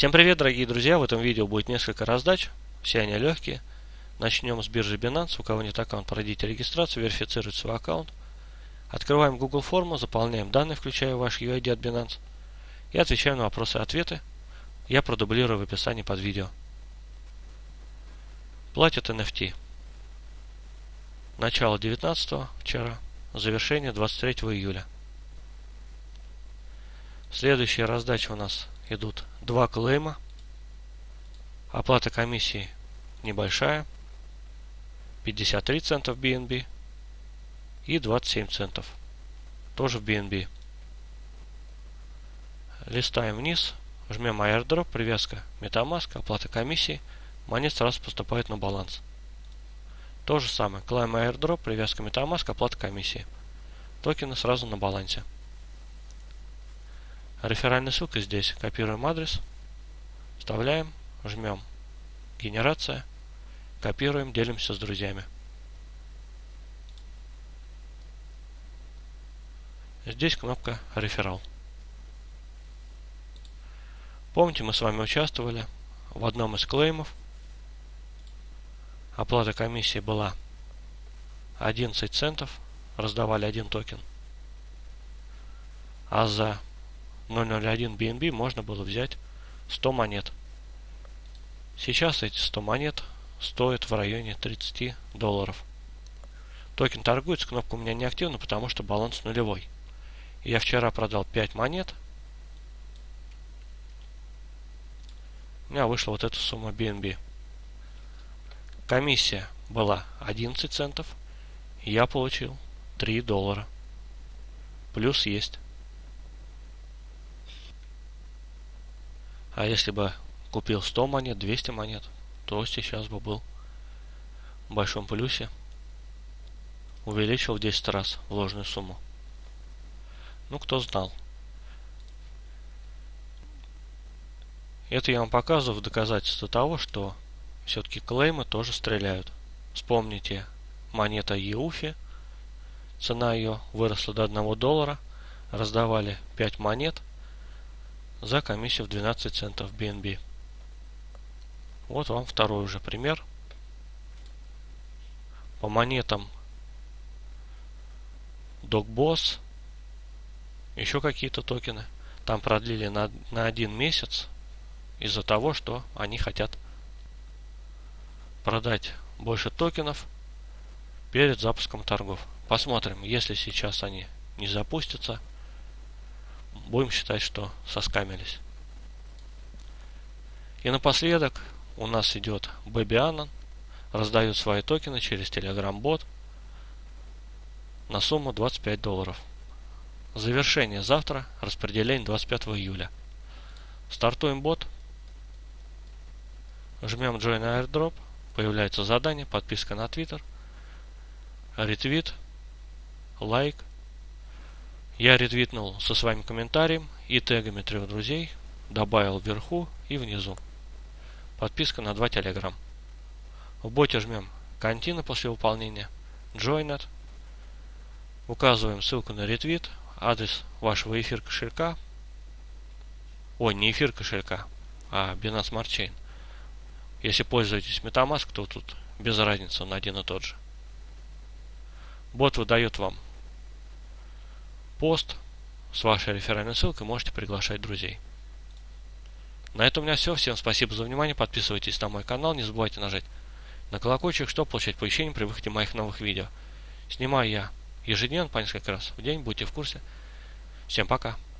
Всем привет, дорогие друзья! В этом видео будет несколько раздач, все они легкие. Начнем с биржи Binance. У кого нет аккаунта, пройдите регистрацию, верифицируйте свой аккаунт. Открываем Google форму, заполняем данные, включая ваш UID от Binance. И отвечаем на вопросы и ответы. Я продублирую в описании под видео. Платят NFT. Начало 19 вчера, завершение 23 июля. Следующая раздача у нас идут два клейма. Оплата комиссии небольшая. 53 центов BNB и 27 центов. Тоже в BNB. Листаем вниз, жмем airdrop, привязка MetaMask, оплата комиссии. Монет сразу поступает на баланс. То же самое. Climb airdrop, привязка MetaMask, оплата комиссии. Токены сразу на балансе. Реферальная ссылка здесь. Копируем адрес, вставляем, жмем генерация, копируем, делимся с друзьями. Здесь кнопка реферал. Помните, мы с вами участвовали в одном из клеймов. Оплата комиссии была 11 центов, раздавали один токен. А за 001 BNB можно было взять 100 монет. Сейчас эти 100 монет стоят в районе 30 долларов. Токен торгуется, кнопка у меня не активна, потому что баланс нулевой. Я вчера продал 5 монет. У меня вышла вот эта сумма BNB. Комиссия была 11 центов. Я получил 3 доллара. Плюс есть. А если бы купил 100 монет, 200 монет, то сейчас бы был в большом плюсе. Увеличил в 10 раз вложенную сумму. Ну, кто знал. Это я вам показываю в доказательство того, что все-таки клеймы тоже стреляют. Вспомните монета Еуфи. Цена ее выросла до 1 доллара. Раздавали 5 монет за комиссию в 12 центов BNB. Вот вам второй уже пример. По монетам DocBoss, еще какие-то токены. Там продлили на, на один месяц из-за того, что они хотят продать больше токенов перед запуском торгов. Посмотрим, если сейчас они не запустятся, будем считать, что соскамились. И напоследок у нас идет Baby Anon, раздают свои токены через Telegram бот на сумму 25 долларов. Завершение завтра, распределение 25 июля. Стартуем бот. Жмем Join Airdrop. Появляется задание, подписка на Twitter, ретвит, лайк, я ретвитнул со своим комментарием и тегами трех друзей, добавил вверху и внизу. Подписка на два телеграм. В боте жмем Контина после выполнения, Joined, указываем ссылку на ретвит, адрес вашего эфир кошелька, ой, не эфир кошелька, а Binance Smart Chain. Если пользуетесь MetaMask, то тут без разницы, он один и тот же. Бот выдает вам пост с вашей реферальной ссылкой можете приглашать друзей. На этом у меня все. Всем спасибо за внимание. Подписывайтесь на мой канал. Не забывайте нажать на колокольчик, чтобы получать оповещения при выходе моих новых видео. Снимаю я ежедневно по несколько раз в день. Будьте в курсе. Всем пока.